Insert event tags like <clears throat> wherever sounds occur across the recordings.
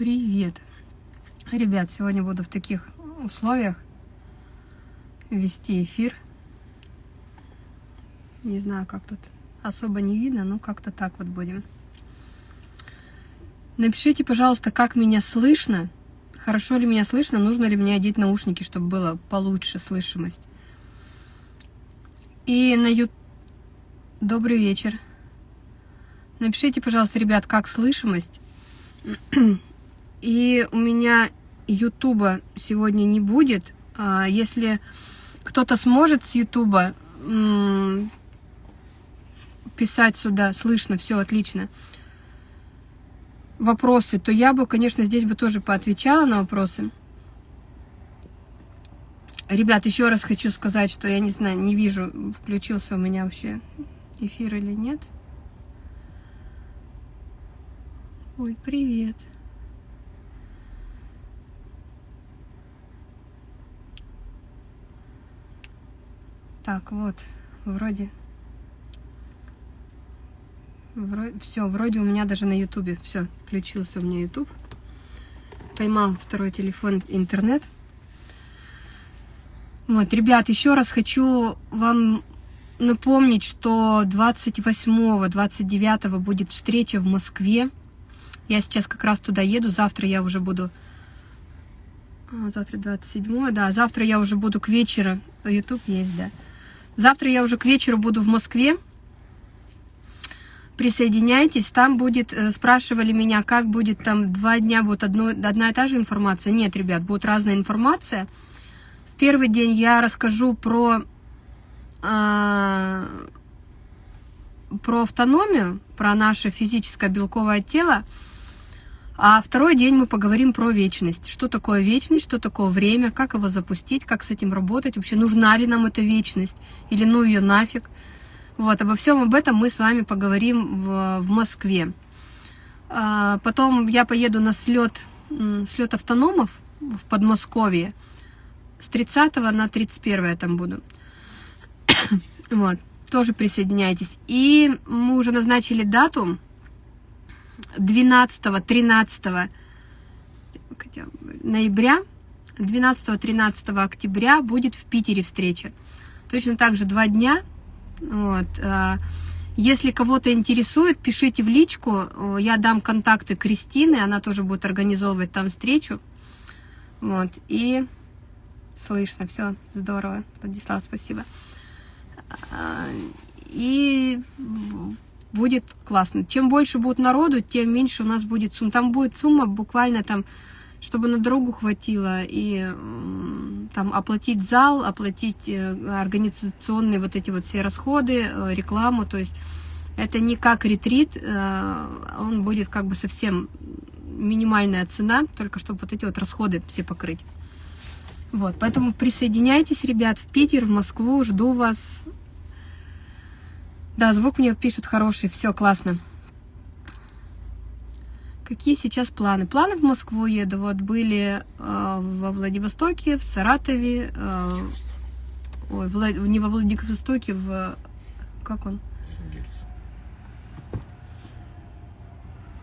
Привет! Ребят, сегодня буду в таких условиях вести эфир. Не знаю, как тут особо не видно, но как-то так вот будем. Напишите, пожалуйста, как меня слышно. Хорошо ли меня слышно, нужно ли мне одеть наушники, чтобы было получше слышимость. И на ют... Добрый вечер. Напишите, пожалуйста, ребят, как слышимость. <clears throat> И у меня Ютуба сегодня не будет. А, если кто-то сможет с Ютуба писать сюда, слышно, все отлично, вопросы, то я бы, конечно, здесь бы тоже поотвечала на вопросы. Ребят, еще раз хочу сказать, что я не знаю, не вижу, включился у меня вообще эфир или нет. Ой, привет. Так, вот, вроде... вроде все, вроде у меня даже на ютубе. Все, включился у меня ютуб. Поймал второй телефон интернет. Вот, ребят, еще раз хочу вам напомнить, что 28-29 будет встреча в Москве. Я сейчас как раз туда еду, завтра я уже буду... А, завтра 27 да, завтра я уже буду к вечеру. YouTube есть, да. Завтра я уже к вечеру буду в Москве. Присоединяйтесь. Там будет, э, спрашивали меня, как будет там два дня, будет одно, одна и та же информация. Нет, ребят, будет разная информация. В первый день я расскажу про, э, про автономию, про наше физическое белковое тело. А второй день мы поговорим про вечность. Что такое вечность, что такое время, как его запустить, как с этим работать, вообще нужна ли нам эта вечность, или ну ее нафиг. Вот, обо всем об этом мы с вами поговорим в, в Москве. А, потом я поеду на слет, слет автономов в Подмосковье. С 30 на 31 я там буду. <coughs> вот, тоже присоединяйтесь. И мы уже назначили дату 12-13 ноября, 12-13 октября будет в Питере встреча. Точно так же два дня. Вот. А, если кого-то интересует, пишите в личку, я дам контакты Кристины, она тоже будет организовывать там встречу. Вот, и слышно, все здорово, Владислав, спасибо. А, и будет классно. Чем больше будет народу, тем меньше у нас будет сумма. Там будет сумма буквально там, чтобы на дорогу хватило, и там оплатить зал, оплатить э, организационные вот эти вот все расходы, э, рекламу, то есть это не как ретрит, э, он будет как бы совсем минимальная цена, только чтобы вот эти вот расходы все покрыть. Вот, поэтому присоединяйтесь, ребят, в Питер, в Москву, жду вас. Да, звук мне пишут хороший, все классно. Какие сейчас планы? Планы в Москву еду. Вот были э, во Владивостоке, в Саратове, э, ой, Влад... не во Владивостоке, в... Как он?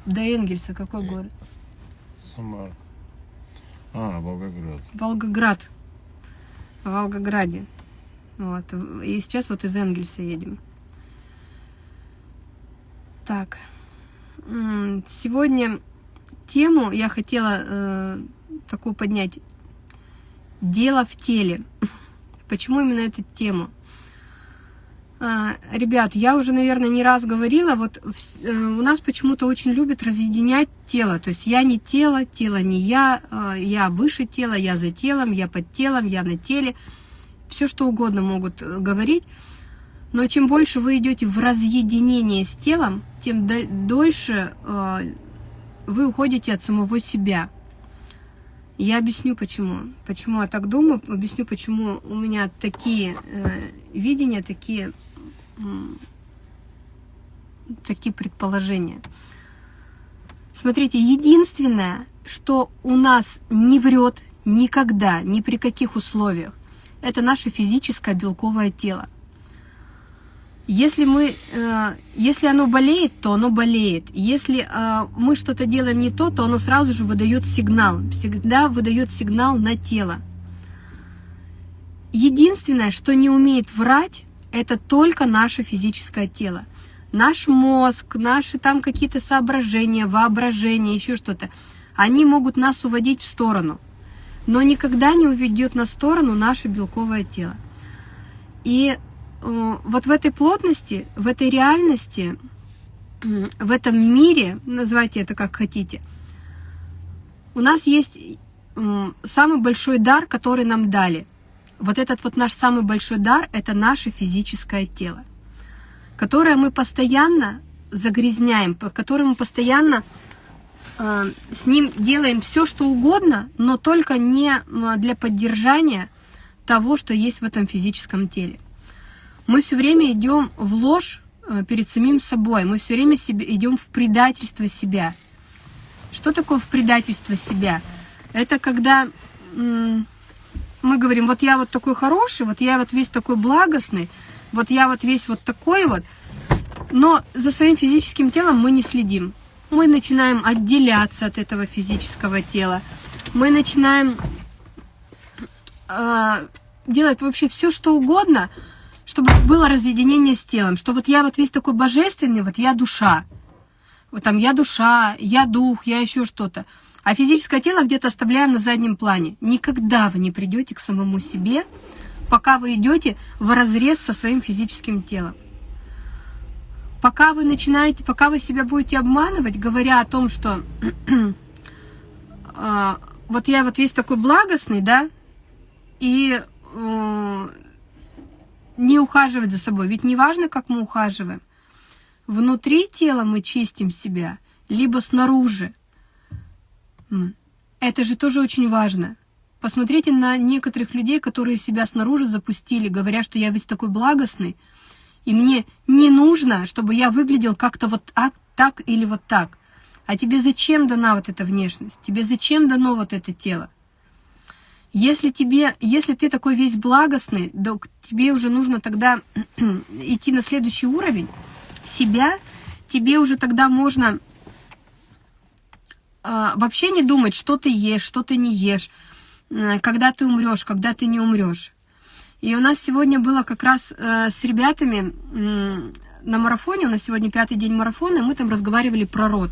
До Энгельса, какой город? Самара. А, Волгоград. Волгоград. В Волгограде. Вот. И сейчас вот из Энгельса едем. Так, сегодня тему я хотела э, такую поднять. Дело в теле. <laughs> Почему именно эту тему? А, ребят, я уже, наверное, не раз говорила, вот э, у нас почему-то очень любят разъединять тело. То есть я не тело, тело не я, э, я выше тела, я за телом, я под телом, я на теле. Все что угодно могут э, говорить. Но чем больше вы идете в разъединение с телом, тем дольше э, вы уходите от самого себя. Я объясню почему. Почему я так думаю, объясню, почему у меня такие э, видения, такие, э, такие предположения. Смотрите, единственное, что у нас не врет никогда, ни при каких условиях, это наше физическое белковое тело. Если, мы, э, если оно болеет, то оно болеет. Если э, мы что-то делаем не то, то оно сразу же выдает сигнал. Всегда выдает сигнал на тело. Единственное, что не умеет врать, это только наше физическое тело. Наш мозг, наши там какие-то соображения, воображение, еще что-то, они могут нас уводить в сторону. Но никогда не уведет на сторону наше белковое тело. И вот в этой плотности, в этой реальности, в этом мире, называйте это как хотите, у нас есть самый большой дар, который нам дали. Вот этот вот наш самый большой дар – это наше физическое тело, которое мы постоянно загрязняем, которое мы постоянно э, с ним делаем все, что угодно, но только не для поддержания того, что есть в этом физическом теле. Мы все время идем в ложь э, перед самим собой, мы все время себе, идем в предательство себя. Что такое в предательство себя? Это когда мы говорим, вот я вот такой хороший, вот я вот весь такой благостный, вот я вот весь вот такой вот, но за своим физическим телом мы не следим. Мы начинаем отделяться от этого физического тела. Мы начинаем э, делать вообще все, что угодно, чтобы было разъединение с телом. Что вот я вот весь такой божественный, вот я душа. Вот там я душа, я дух, я еще что-то. А физическое тело где-то оставляем на заднем плане. Никогда вы не придете к самому себе, пока вы идете в разрез со своим физическим телом. Пока вы начинаете, пока вы себя будете обманывать, говоря о том, что э, <clears throat> вот я вот весь такой благостный, да, и э, не ухаживать за собой. Ведь не важно, как мы ухаживаем. Внутри тела мы чистим себя, либо снаружи. Это же тоже очень важно. Посмотрите на некоторых людей, которые себя снаружи запустили, говоря, что я весь такой благостный, и мне не нужно, чтобы я выглядел как-то вот так, так или вот так. А тебе зачем дана вот эта внешность? Тебе зачем дано вот это тело? Если, тебе, если ты такой весь благостный, то тебе уже нужно тогда <clears throat> идти на следующий уровень себя, тебе уже тогда можно э, вообще не думать, что ты ешь, что ты не ешь, э, когда ты умрешь, когда ты не умрешь. И у нас сегодня было как раз э, с ребятами э, на марафоне, у нас сегодня пятый день марафона, и мы там разговаривали про род.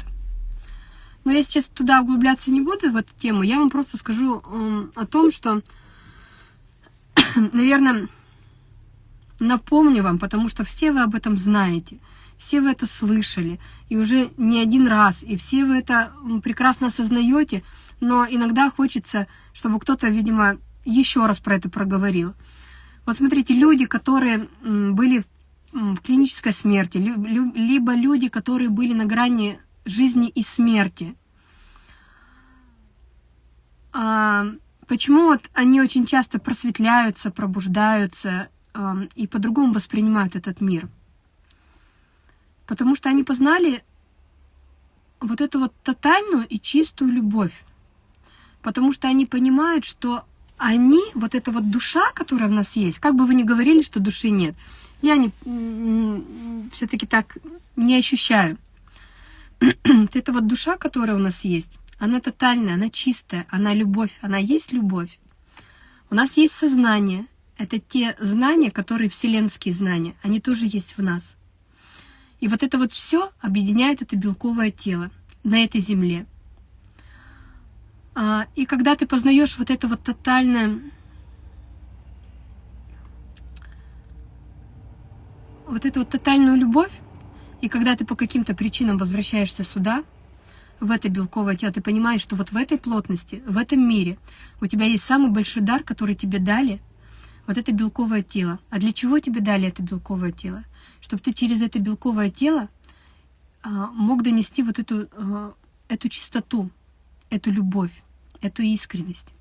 Но я сейчас туда углубляться не буду, в эту тему. Я вам просто скажу э, о том, что, <coughs> наверное, напомню вам, потому что все вы об этом знаете, все вы это слышали, и уже не один раз, и все вы это прекрасно осознаете, но иногда хочется, чтобы кто-то, видимо, еще раз про это проговорил. Вот смотрите, люди, которые были в клинической смерти, либо люди, которые были на грани жизни и смерти. А, почему вот они очень часто просветляются, пробуждаются а, и по-другому воспринимают этот мир? Потому что они познали вот эту вот тотальную и чистую любовь. Потому что они понимают, что они, вот эта вот душа, которая в нас есть, как бы вы ни говорили, что души нет, я не, все-таки так не ощущаю. <clears throat> Это вот душа, которая у нас есть, она тотальная, она чистая, она любовь, она есть любовь. У нас есть сознание. Это те знания, которые вселенские знания, они тоже есть в нас. И вот это вот все объединяет это белковое тело на этой земле. А, и когда ты познаешь вот это вот тотальное, вот эту вот тотальную любовь, и когда ты по каким-то причинам возвращаешься сюда, в это белковое тело, ты понимаешь, что вот в этой плотности, в этом мире у тебя есть самый большой дар, который тебе дали, вот это белковое тело. А для чего тебе дали это белковое тело? Чтобы ты через это белковое тело а, мог донести вот эту, а, эту чистоту, эту любовь, эту искренность.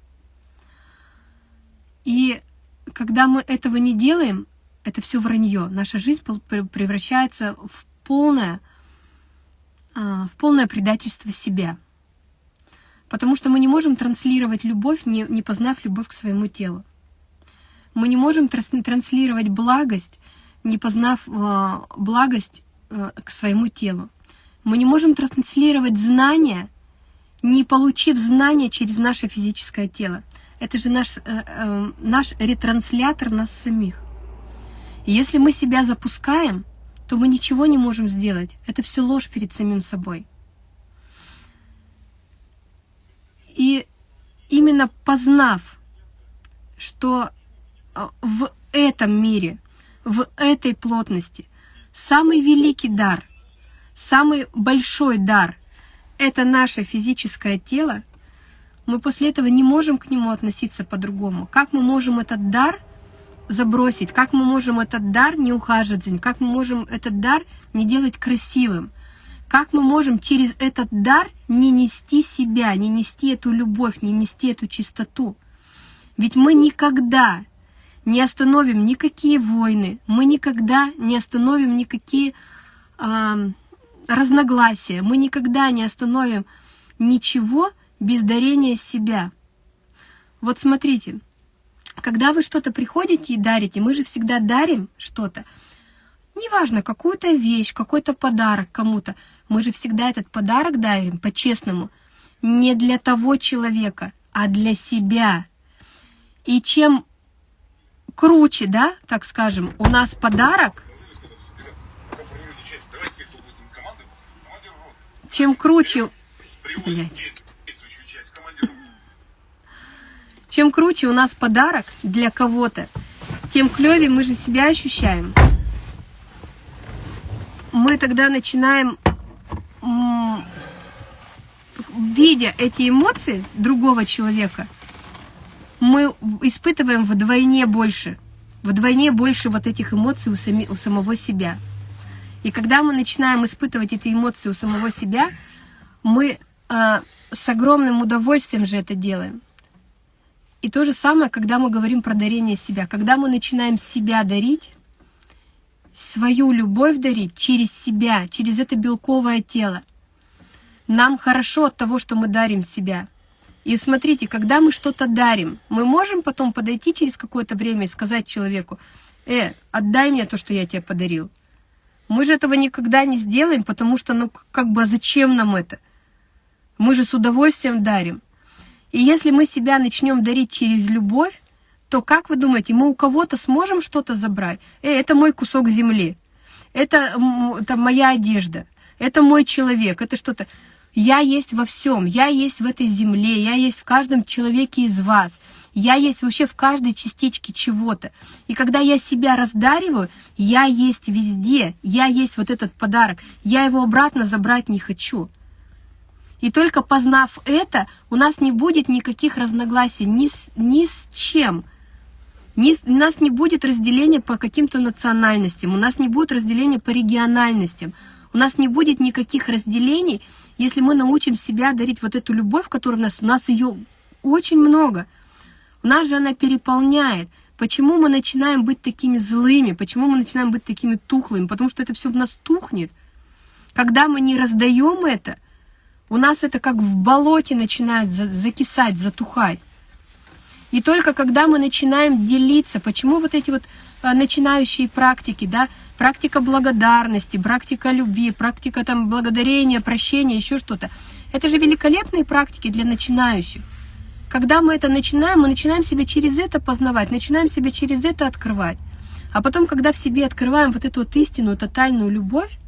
И когда мы этого не делаем, это все вранье. Наша жизнь превращается в полное, а, в полное предательство себя. Потому что мы не можем транслировать любовь, не, не познав любовь к своему телу. Мы не можем транслировать благость, не познав э, благость э, к своему телу. Мы не можем транслировать знания, не получив знания через наше физическое тело. Это же наш, э, э, наш ретранслятор нас самих. Если мы себя запускаем, то мы ничего не можем сделать. Это все ложь перед самим собой. И именно познав, что э, в этом мире, в этой плотности самый великий дар, самый большой дар – это наше физическое тело, мы после этого не можем к нему относиться по-другому. Как мы можем этот дар забросить? Как мы можем этот дар не ухаживать за ним? Как мы можем этот дар не делать красивым? Как мы можем через этот дар не нести себя, не нести эту любовь, не нести эту чистоту? Ведь мы никогда не остановим никакие войны, мы никогда не остановим никакие э, разногласия, мы никогда не остановим ничего без дарения себя. Вот смотрите, когда вы что-то приходите и дарите, мы же всегда дарим что-то, неважно, какую-то вещь, какой-то подарок кому-то, мы же всегда этот подарок дарим по-честному, не для того человека, а для себя. И чем круче, да, так скажем, у нас подарок, чем круче, блядь, чем круче у нас подарок для кого-то, тем клевее мы же себя ощущаем. Мы тогда начинаем, видя эти эмоции другого человека, мы испытываем вдвойне больше, вдвойне больше вот этих эмоций у, сами, у самого себя. И когда мы начинаем испытывать эти эмоции у самого себя, мы э, с огромным удовольствием же это делаем. И то же самое, когда мы говорим про дарение себя. Когда мы начинаем себя дарить, свою любовь дарить через себя, через это белковое тело, нам хорошо от того, что мы дарим себя – и смотрите, когда мы что-то дарим, мы можем потом подойти через какое-то время и сказать человеку, э, отдай мне то, что я тебе подарил. Мы же этого никогда не сделаем, потому что, ну, как бы, а зачем нам это? Мы же с удовольствием дарим. И если мы себя начнем дарить через любовь, то как вы думаете, мы у кого-то сможем что-то забрать? Э, это мой кусок земли, это, это моя одежда, это мой человек, это что-то. Я есть во всем, я есть в этой земле, я есть в каждом человеке из вас, я есть вообще в каждой частичке чего-то. И когда я себя раздариваю, я есть везде, я есть вот этот подарок, я его обратно забрать не хочу. И только познав это, у нас не будет никаких разногласий ни с, ни с чем. Ни, у нас не будет разделения по каким-то национальностям, у нас не будет разделения по региональностям, у нас не будет никаких разделений, если мы научим себя дарить вот эту любовь, которая у нас, у нас ее очень много. У нас же она переполняет. Почему мы начинаем быть такими злыми? Почему мы начинаем быть такими тухлыми? Потому что это все в нас тухнет. Когда мы не раздаем это, у нас это как в болоте начинает закисать, затухать. И только когда мы начинаем делиться, почему вот эти вот а, начинающие практики, да, практика благодарности, практика любви, практика там благодарения, прощения, еще что-то. Это же великолепные практики для начинающих. Когда мы это начинаем, мы начинаем себя через это познавать, начинаем себя через это открывать. А потом, когда в себе открываем вот эту вот истинную, тотальную любовь,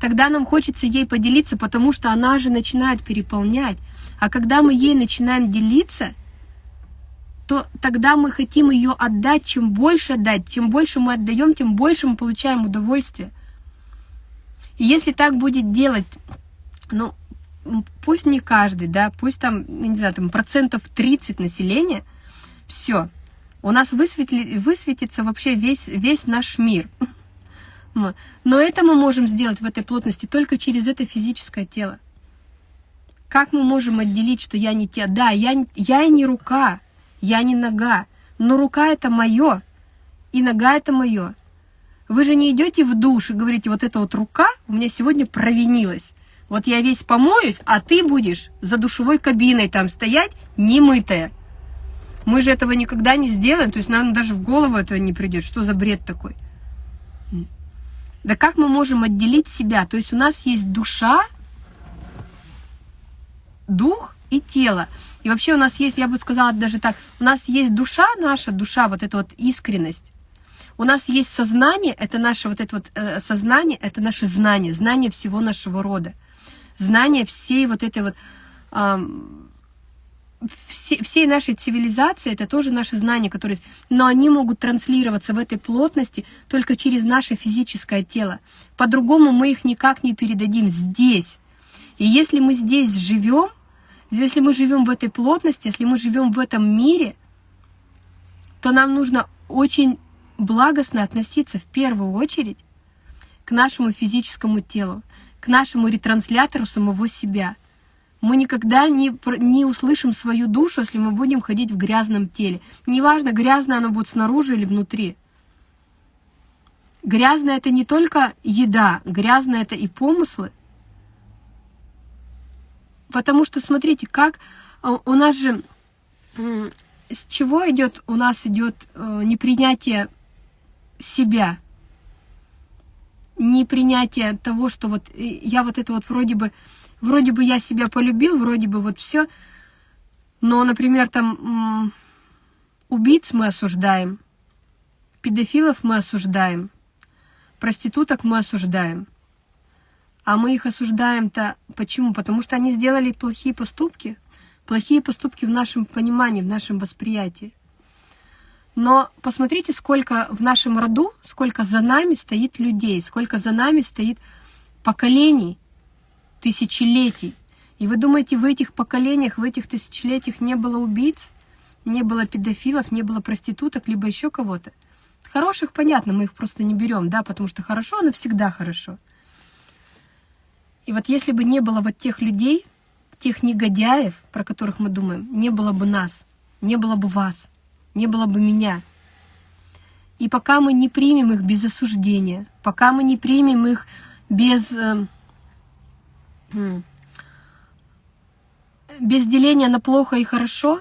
тогда нам хочется ей поделиться, потому что она же начинает переполнять. А когда мы ей начинаем делиться – то тогда мы хотим ее отдать. Чем больше отдать, чем больше мы отдаем, тем больше мы получаем удовольствие. И если так будет делать, ну, пусть не каждый, да, пусть там, не знаю, там процентов 30 населения, все, у нас высветли, высветится вообще весь, весь наш мир. Но это мы можем сделать в этой плотности только через это физическое тело. Как мы можем отделить, что я не те? Да, я, я не рука, я не нога, но рука это мое, и нога это мое. Вы же не идете в душ и говорите, вот эта вот рука у меня сегодня провинилась. Вот я весь помоюсь, а ты будешь за душевой кабиной там стоять, немытая. Мы же этого никогда не сделаем, то есть нам даже в голову этого не придет. Что за бред такой? Да как мы можем отделить себя? То есть у нас есть душа, дух и тело. И вообще у нас есть, я бы сказала даже так, у нас есть душа наша, душа, вот эта вот искренность. У нас есть сознание, это наше вот это вот э, сознание, это наше знание, знание всего нашего рода. Знание всей вот этой вот... Э, все, всей нашей цивилизации это тоже наши знания, которые... Но они могут транслироваться в этой плотности только через наше физическое тело. По-другому мы их никак не передадим здесь. И если мы здесь живем, если мы живем в этой плотности, если мы живем в этом мире, то нам нужно очень благостно относиться в первую очередь к нашему физическому телу, к нашему ретранслятору самого себя. Мы никогда не, не услышим свою душу, если мы будем ходить в грязном теле. Неважно, грязно оно будет снаружи или внутри. Грязно это не только еда, грязно это и помыслы, Потому что, смотрите, как а, у нас же, с чего идет, у нас идет э, непринятие себя, непринятие того, что вот я вот это вот вроде бы, вроде бы я себя полюбил, вроде бы вот все, но, например, там убийц мы осуждаем, педофилов мы осуждаем, проституток мы осуждаем – а мы их осуждаем-то почему? Потому что они сделали плохие поступки. Плохие поступки в нашем понимании, в нашем восприятии. Но посмотрите, сколько в нашем роду, сколько за нами стоит людей, сколько за нами стоит поколений, тысячелетий. И вы думаете, в этих поколениях, в этих тысячелетиях не было убийц, не было педофилов, не было проституток, либо еще кого-то? Хороших, понятно, мы их просто не берем, да, потому что хорошо, оно всегда хорошо. И вот если бы не было вот тех людей, тех негодяев, про которых мы думаем, не было бы нас, не было бы вас, не было бы меня. И пока мы не примем их без осуждения, пока мы не примем их без, э, без деления на плохо и хорошо,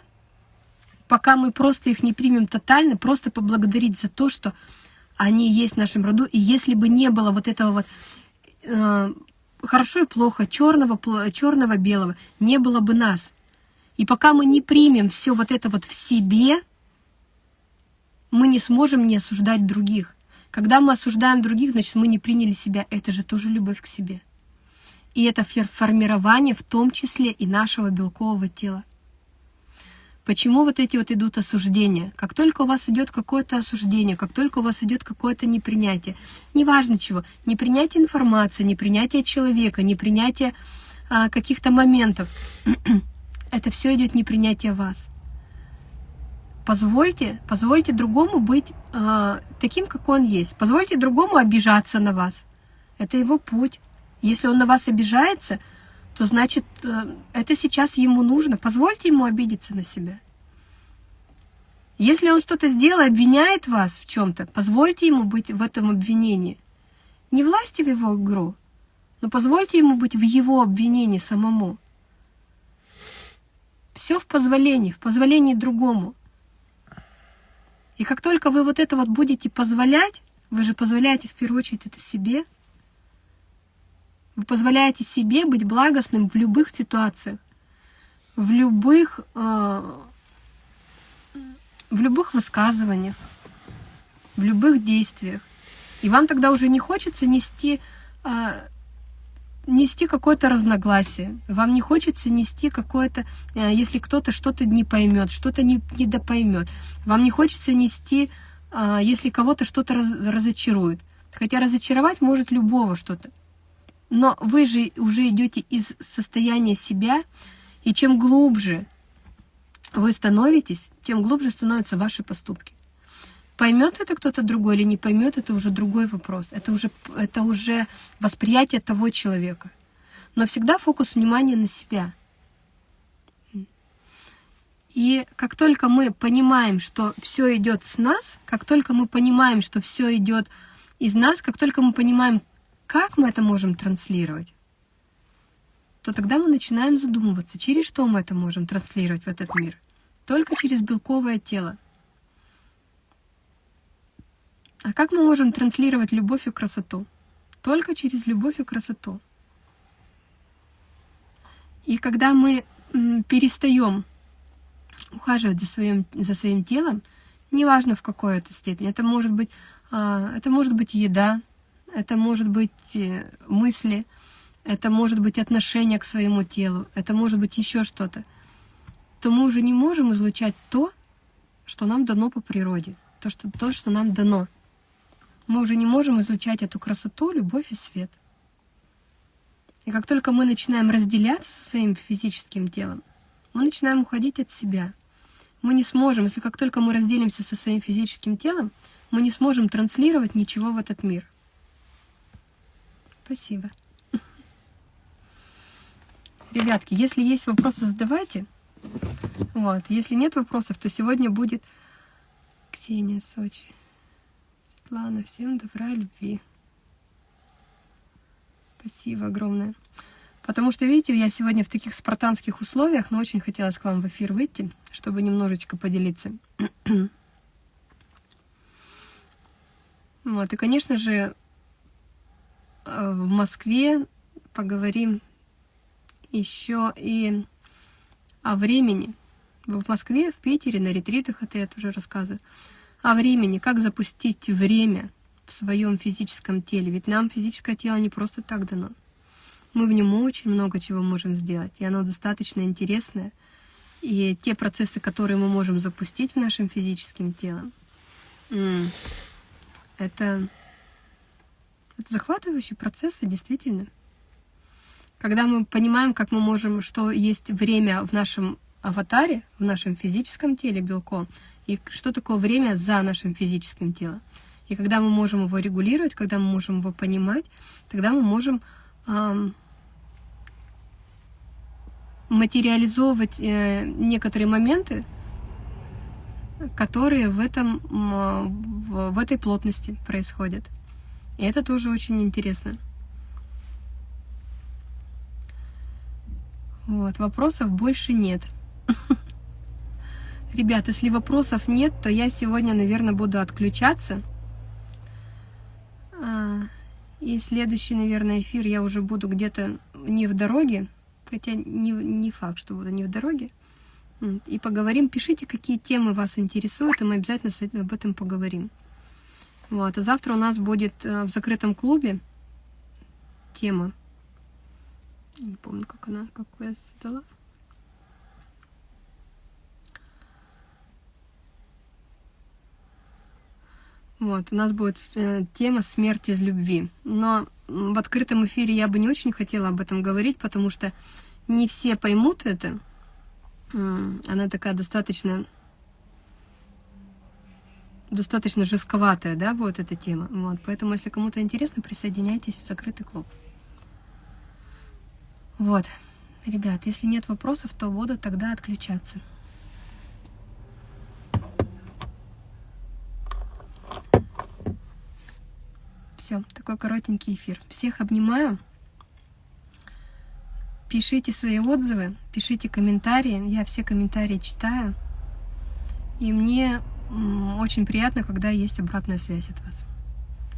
пока мы просто их не примем тотально, просто поблагодарить за то, что они есть в нашем роду. И если бы не было вот этого вот э, хорошо и плохо, черного, черного, белого, не было бы нас. И пока мы не примем все вот это вот в себе, мы не сможем не осуждать других. Когда мы осуждаем других, значит, мы не приняли себя. Это же тоже любовь к себе. И это формирование в том числе и нашего белкового тела. Почему вот эти вот идут осуждения? Как только у вас идет какое-то осуждение, как только у вас идет какое-то непринятие, неважно чего, непринятие информации, непринятие человека, непринятие а, каких-то моментов, <clears throat> это все идет непринятие вас. Позвольте, позвольте другому быть а, таким, как он есть. Позвольте другому обижаться на вас. Это его путь. Если он на вас обижается, то значит, э, это сейчас ему нужно. Позвольте ему обидеться на себя. Если он что-то сделал, обвиняет вас в чем-то, позвольте ему быть в этом обвинении. Не власти в его игру, но позвольте ему быть в его обвинении самому. Все в позволении, в позволении другому. И как только вы вот это вот будете позволять, вы же позволяете в первую очередь это себе – вы позволяете себе быть благостным в любых ситуациях, в любых, э, в любых высказываниях, в любых действиях. И вам тогда уже не хочется нести, э, нести какое-то разногласие. Вам не хочется нести какое-то, э, если кто-то что-то не поймет, что-то не, недопоймет. Вам не хочется нести, э, если кого-то что-то раз, разочарует. Хотя разочаровать может любого что-то. Но вы же уже идете из состояния себя, и чем глубже вы становитесь, тем глубже становятся ваши поступки. Поймет это кто-то другой или не поймет, это уже другой вопрос. Это уже, это уже восприятие того человека. Но всегда фокус внимания на себя. И как только мы понимаем, что все идет с нас, как только мы понимаем, что все идет из нас, как только мы понимаем, как мы это можем транслировать, то тогда мы начинаем задумываться, через что мы это можем транслировать в этот мир. Только через белковое тело. А как мы можем транслировать любовь и красоту? Только через любовь и красоту. И когда мы перестаем ухаживать за своим, за своим телом, неважно в какой это степени, это может быть, а, это может быть еда, это может быть э, мысли, это может быть отношение к своему телу, это может быть еще что-то, то мы уже не можем излучать то, что нам дано по природе, то, что, то, что нам дано. Мы уже не можем излучать эту красоту, любовь и свет. И как только мы начинаем разделяться со своим физическим телом, мы начинаем уходить от себя. Мы не сможем, если как только мы разделимся со своим физическим телом, мы не сможем транслировать ничего в этот мир. Спасибо. Ребятки, если есть вопросы, задавайте. Вот. Если нет вопросов, то сегодня будет Ксения, Сочи. Светлана, всем добра, любви. Спасибо огромное. Потому что, видите, я сегодня в таких спартанских условиях, но очень хотелось к вам в эфир выйти, чтобы немножечко поделиться. <clears throat> вот, и, конечно же, в Москве поговорим еще и о времени. В Москве, в Питере, на ретритах, это я тоже рассказываю. О времени, как запустить время в своем физическом теле. Ведь нам физическое тело не просто так дано. Мы в нем очень много чего можем сделать, и оно достаточно интересное. И те процессы, которые мы можем запустить в нашем физическом теле, это, это захватывающие процессы, действительно. Когда мы понимаем, как мы можем, что есть время в нашем аватаре, в нашем физическом теле белком, и что такое время за нашим физическим телом. И когда мы можем его регулировать, когда мы можем его понимать, тогда мы можем эм, материализовывать э, некоторые моменты, которые в, этом, в, в этой плотности происходят. И это тоже очень интересно. Вот, вопросов больше нет. <laughs> Ребят, если вопросов нет, то я сегодня, наверное, буду отключаться. А, и следующий, наверное, эфир я уже буду где-то не в дороге, хотя не, не факт, что буду не в дороге. И поговорим, пишите, какие темы вас интересуют, и мы обязательно об этом поговорим. Вот. А завтра у нас будет э, в закрытом клубе тема. Не помню, как она, какую я задала. Вот, у нас будет э, тема «Смерть из любви». Но в открытом эфире я бы не очень хотела об этом говорить, потому что не все поймут это. Она такая достаточно достаточно жестковатая, да, будет эта тема. Вот, поэтому, если кому-то интересно, присоединяйтесь в закрытый клуб. Вот, ребят, если нет вопросов, то буду тогда отключаться. Все, такой коротенький эфир. Всех обнимаю. Пишите свои отзывы, пишите комментарии. Я все комментарии читаю. И мне очень приятно, когда есть обратная связь от вас.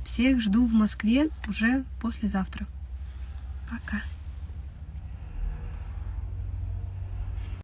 Всех жду в Москве уже послезавтра. Пока.